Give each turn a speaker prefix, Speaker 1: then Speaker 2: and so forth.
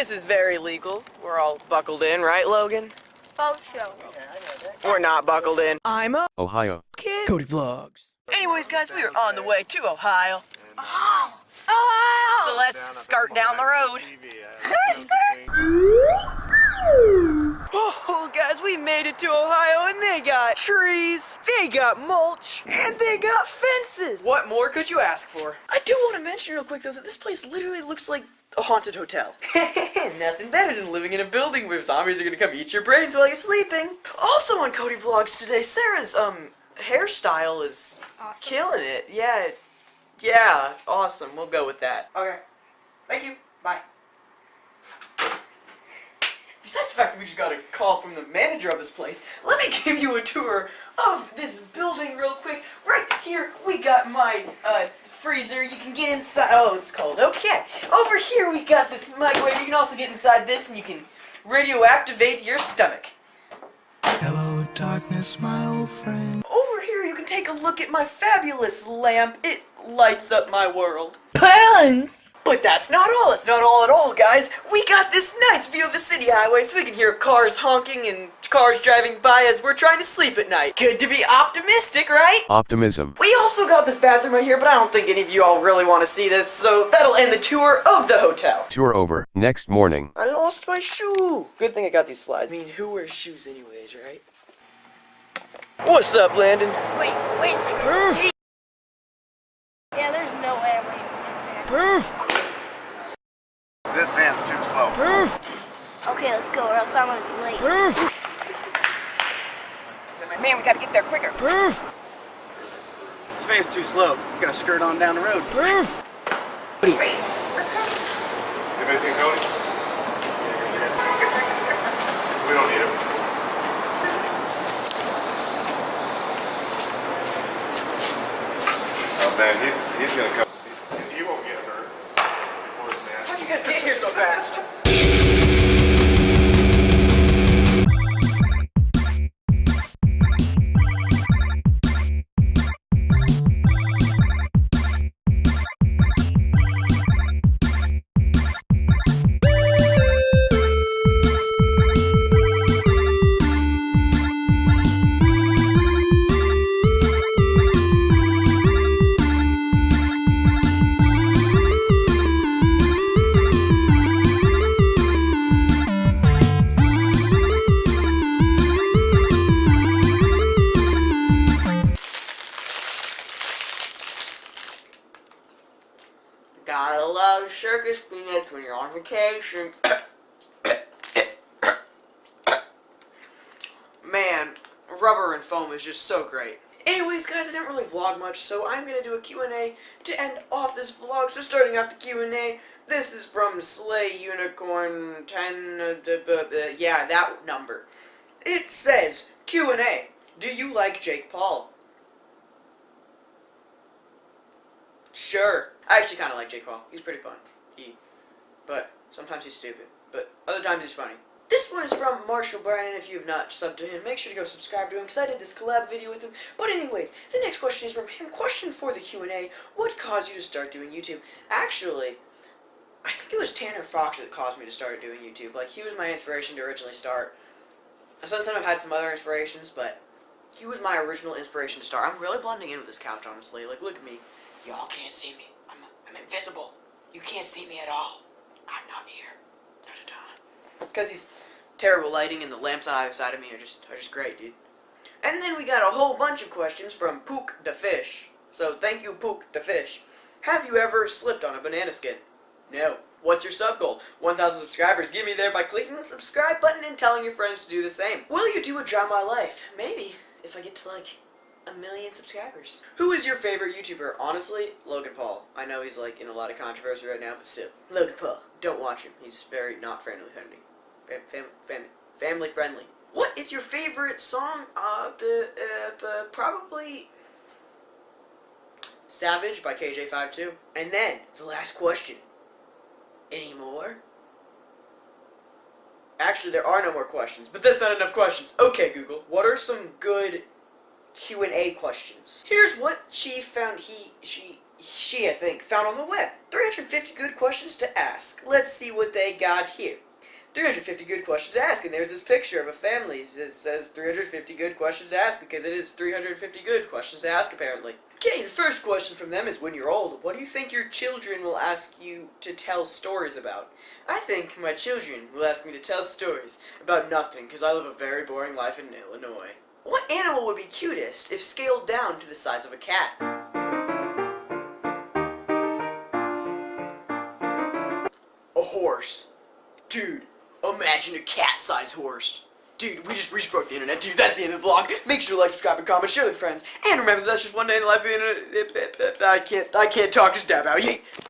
Speaker 1: This is very legal. We're all buckled in, right, Logan?
Speaker 2: Faux show.
Speaker 1: We're not buckled in.
Speaker 3: I'm a
Speaker 4: Ohio.
Speaker 3: kid. Cody Vlogs.
Speaker 1: Anyways, guys, we are on the way to Ohio.
Speaker 2: Oh!
Speaker 1: So
Speaker 2: Oh!
Speaker 1: let's start down the road. Oh, guys, we made it to Ohio and they got trees, they got mulch, and they got fences. What more could you ask for? I do want to mention real quick, though, that this place literally looks like a haunted hotel. Nothing better than living in a building where zombies are gonna come eat your brains while you're sleeping. Also on Cody Vlogs today, Sarah's, um, hairstyle is
Speaker 2: Awesome.
Speaker 1: killing it. Yeah, yeah, awesome. We'll go with that. Okay. Thank you. Bye. Besides the fact that we just got a call from the manager of this place, let me give you a tour of this building real quick. Right here, we got my uh, freezer. You can get inside. Oh, it's cold. Okay. Over here, we got this microwave. You can also get inside this, and you can radioactivate your stomach.
Speaker 3: Hello, darkness, my old friend.
Speaker 1: Over here, you can take a look at my fabulous lamp. It lights up my world.
Speaker 3: Plans.
Speaker 1: But that's not all. It's not all at all, guys. We got this nice view of the city highway so we can hear cars honking and cars driving by as we're trying to sleep at night. Good to be optimistic, right?
Speaker 4: Optimism.
Speaker 1: We also got this bathroom right here, but I don't think any of you all really want to see this, so that'll end the tour of the hotel.
Speaker 4: Tour over. Next morning.
Speaker 1: I lost my shoe. Good thing I got these slides. I mean, who wears shoes anyways, right? What's up, Landon?
Speaker 2: Wait, wait a second.
Speaker 1: Proof.
Speaker 2: Yeah, there's no way I'm waiting for this fan.
Speaker 1: Proof.
Speaker 5: This van's too slow.
Speaker 1: Proof.
Speaker 2: Okay, let's go, or else I'm gonna be late.
Speaker 1: Proof.
Speaker 6: Man, we gotta get there quicker.
Speaker 1: Proof.
Speaker 5: This van's too slow. We're gonna skirt on down the road.
Speaker 1: Proof.
Speaker 5: Anybody seen Tony? We don't need him. Oh man, he's he's gonna come. He won't get hurt before his match.
Speaker 1: How'd you guys get here so fast? Love circus peanuts when you're on vacation. Man, rubber and foam is just so great. Anyways, guys, I didn't really vlog much, so I'm gonna do a Q&A to end off this vlog. So starting out the Q&A, this is from Slay Unicorn 10, uh, b- yeah, that number. It says, Q&A, do you like Jake Paul? Sure. I actually kind of like Jake Paul. He's pretty fun. He, but sometimes he's stupid. But other times he's funny. This one is from Marshall Brandon. If you have not subbed to him, make sure to go subscribe to him because I did this collab video with him. But anyways, the next question is from him. Question for the Q&A. What caused you to start doing YouTube? Actually, I think it was Tanner Fox that caused me to start doing YouTube. Like, he was my inspiration to originally start. Since then, I've had some other inspirations, but he was my original inspiration to start. I'm really blending in with this couch, honestly. Like, look at me. Y'all can't see me. I'm, I'm invisible. You can't see me at all. I'm not here. Da-da-da. It's because these terrible lighting and the lamps on either side of me are just are just great, dude. And then we got a whole bunch of questions from Pook the Fish. So thank you, Pook the Fish. Have you ever slipped on a banana skin? No. What's your sub goal? 1,000 subscribers. Get me there by clicking the subscribe button and telling your friends to do the same. Will you do a Draw My Life? Maybe. If I get to like a million subscribers. Who is your favorite YouTuber? Honestly, Logan Paul. I know he's like in a lot of controversy right now, but still. Logan Paul. Don't watch him. He's very not friendly friendly. Fam fam fam family friendly. What is your favorite song? Uh, the, uh, uh, probably Savage by KJ52. And then, the last question. Any more? Actually, there are no more questions, but that's not enough questions. Okay, Google, what are some good Q&A questions? Here's what she found, he, she, she, I think, found on the web. 350 good questions to ask. Let's see what they got here. 350 good questions to ask, and there's this picture of a family that says 350 good questions to ask because it is 350 good questions to ask, apparently. Okay, the first question from them is when you're old, what do you think your children will ask you to tell stories about? I think my children will ask me to tell stories about nothing because I live a very boring life in Illinois. What animal would be cutest if scaled down to the size of a cat? A horse. Dude, imagine a cat-sized horse. Dude, we just, we just broke the internet. Dude, that's the end of the vlog. Make sure to like, subscribe, and comment, share with friends. And remember, that's just one day in the life of the internet. I can't, I can't talk, just dab out. Yay!